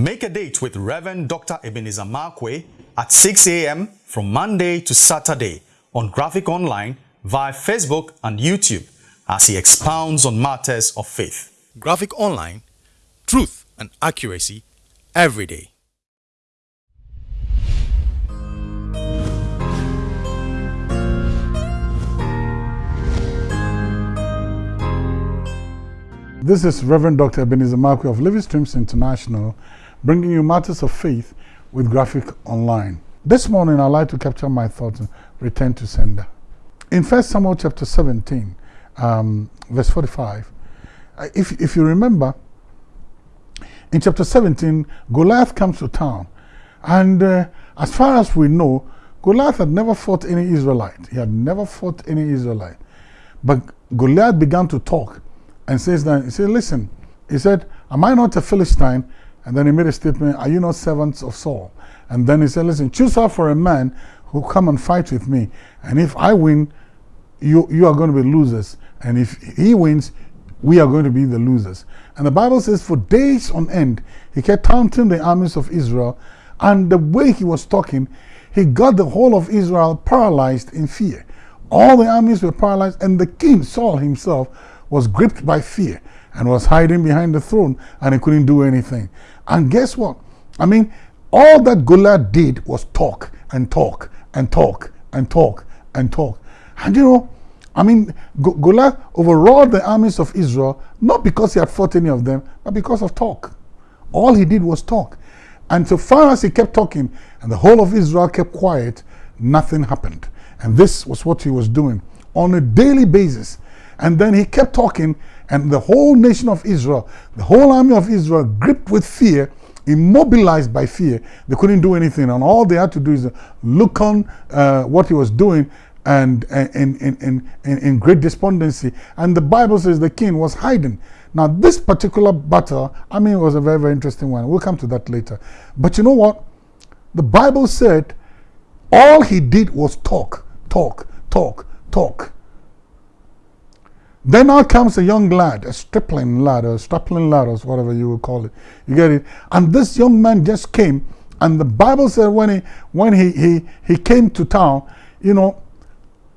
Make a date with Reverend Dr. Ebenezer Markwei at 6 a.m. from Monday to Saturday on Graphic Online via Facebook and YouTube as he expounds on matters of faith. Graphic Online, truth and accuracy every day. This is Reverend Dr. Ebenezer Markwei of Living Streams International, bringing you matters of faith with Graphic Online. This morning, I'd like to capture my thoughts and return to sender. In 1 Samuel chapter 17, um, verse 45, uh, if, if you remember, in chapter 17, Goliath comes to town. And uh, as far as we know, Goliath had never fought any Israelite. He had never fought any Israelite. But Goliath began to talk and says that, he said, listen, he said, am I not a Philistine? And then he made a statement, are you not servants of Saul? And then he said, listen, choose out for a man who come and fight with me. And if I win, you, you are going to be losers. And if he wins, we are going to be the losers. And the Bible says for days on end, he kept taunting the armies of Israel. And the way he was talking, he got the whole of Israel paralyzed in fear. All the armies were paralyzed, and the king, Saul himself, was gripped by fear and was hiding behind the throne and he couldn't do anything. And guess what? I mean, all that Goliath did was talk and talk and talk and talk and talk. And you know, I mean, Goliath overawed the armies of Israel, not because he had fought any of them, but because of talk. All he did was talk. And so far as he kept talking and the whole of Israel kept quiet, nothing happened. And this was what he was doing on a daily basis. And then he kept talking, and the whole nation of Israel, the whole army of Israel, gripped with fear, immobilized by fear. They couldn't do anything, and all they had to do is look on uh, what he was doing and in, in, in, in, great despondency. And the Bible says the king was hiding. Now, this particular battle, I mean, it was a very, very interesting one. We'll come to that later. But you know what? The Bible said all he did was talk, talk, talk, talk. Then out comes a young lad, a stripling lad, or a stripling lad, or whatever you would call it. You get it? And this young man just came, and the Bible said when he when he he he came to town, you know,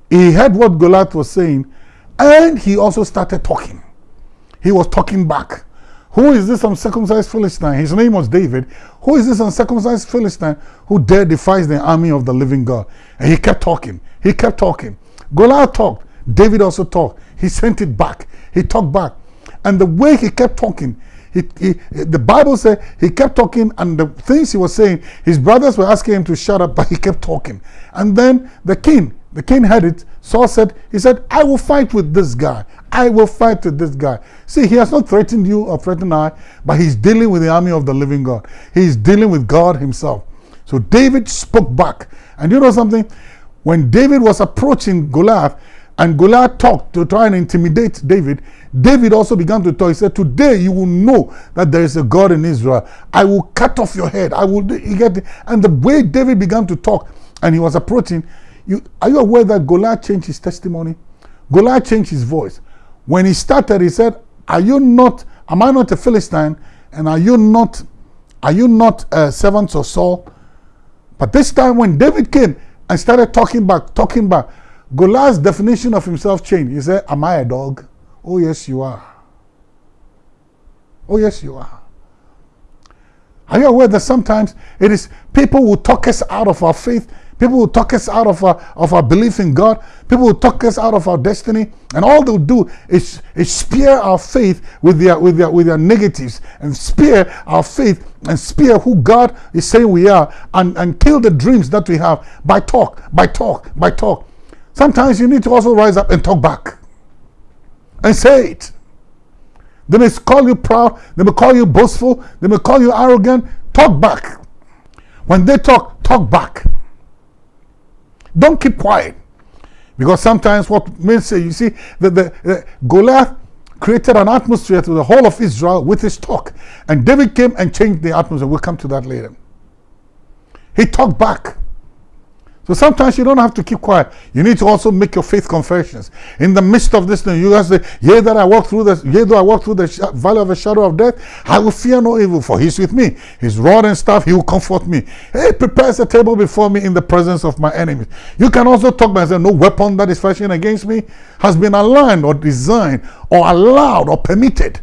he heard what Goliath was saying, and he also started talking. He was talking back. Who is this uncircumcised Philistine? His name was David. Who is this uncircumcised Philistine who dare defies the army of the living God? And he kept talking. He kept talking. Goliath talked. David also talked. He sent it back. He talked back. And the way he kept talking, he, he, the Bible said he kept talking, and the things he was saying, his brothers were asking him to shut up, but he kept talking. And then the king, the king heard it. Saul said, he said, I will fight with this guy. I will fight with this guy. See, he has not threatened you or threatened I, but he's dealing with the army of the living God. He's dealing with God himself. So David spoke back. And you know something? When David was approaching Goliath, and Goliath talked to try and intimidate David. David also began to talk. He said, Today you will know that there is a God in Israel. I will cut off your head. I will get and the way David began to talk and he was approaching, you are you aware that Goliath changed his testimony? Goliath changed his voice. When he started, he said, Are you not, am I not a Philistine? And are you not, are you not uh, servants of Saul? But this time when David came and started talking back, talking back, Goliath's definition of himself changed. He said, Am I a dog? Oh, yes, you are. Oh, yes, you are. Are you aware that sometimes it is people who talk us out of our faith, people who talk us out of our, of our belief in God, people who talk us out of our destiny, and all they'll do is, is spear our faith with their, with, their, with their negatives and spear our faith and spear who God is saying we are and, and kill the dreams that we have by talk, by talk, by talk. Sometimes you need to also rise up and talk back and say it. They may call you proud, they may call you boastful, they may call you arrogant. Talk back. When they talk, talk back. Don't keep quiet. Because sometimes what men say, you see, the, the, the Goliath created an atmosphere to the whole of Israel with his talk. And David came and changed the atmosphere. We'll come to that later. He talked back. So sometimes you don't have to keep quiet. You need to also make your faith confessions. In the midst of this thing, you guys say, Yea, that I walk through the yea, though I walk through the valley of the shadow of death, I will fear no evil, for he's with me. His rod and staff, he will comfort me. He prepares a table before me in the presence of my enemies. You can also talk by saying, No weapon that is fashioned against me has been aligned or designed or allowed or permitted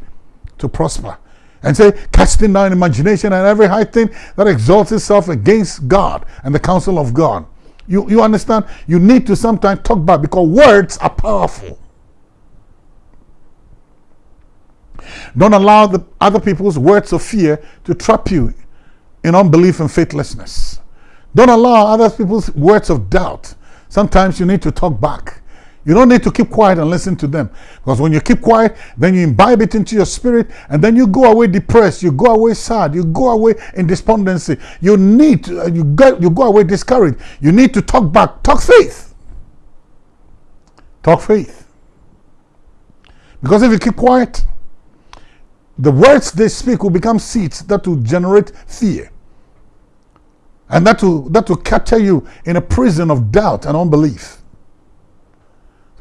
to prosper and say, casting down imagination and every high thing that exalts itself against God and the counsel of God. You, you understand? You need to sometimes talk back because words are powerful. Don't allow the other people's words of fear to trap you in unbelief and faithlessness. Don't allow other people's words of doubt. Sometimes you need to talk back. You don't need to keep quiet and listen to them. Because when you keep quiet, then you imbibe it into your spirit, and then you go away depressed, you go away sad, you go away in despondency. You need to, uh, you, go, you go away discouraged. You need to talk back. Talk faith. Talk faith. Because if you keep quiet, the words they speak will become seeds that will generate fear. And that will, that will capture you in a prison of doubt and unbelief.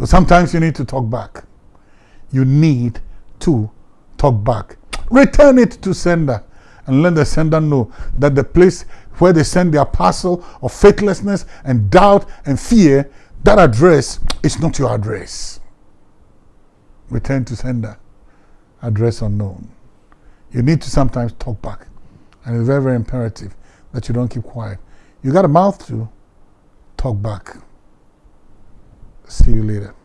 So sometimes you need to talk back. You need to talk back. Return it to sender and let the sender know that the place where they send their parcel of faithlessness and doubt and fear, that address is not your address. Return to sender. Address unknown. You need to sometimes talk back. And it's very, very imperative that you don't keep quiet. You got a mouth to talk back. See you later.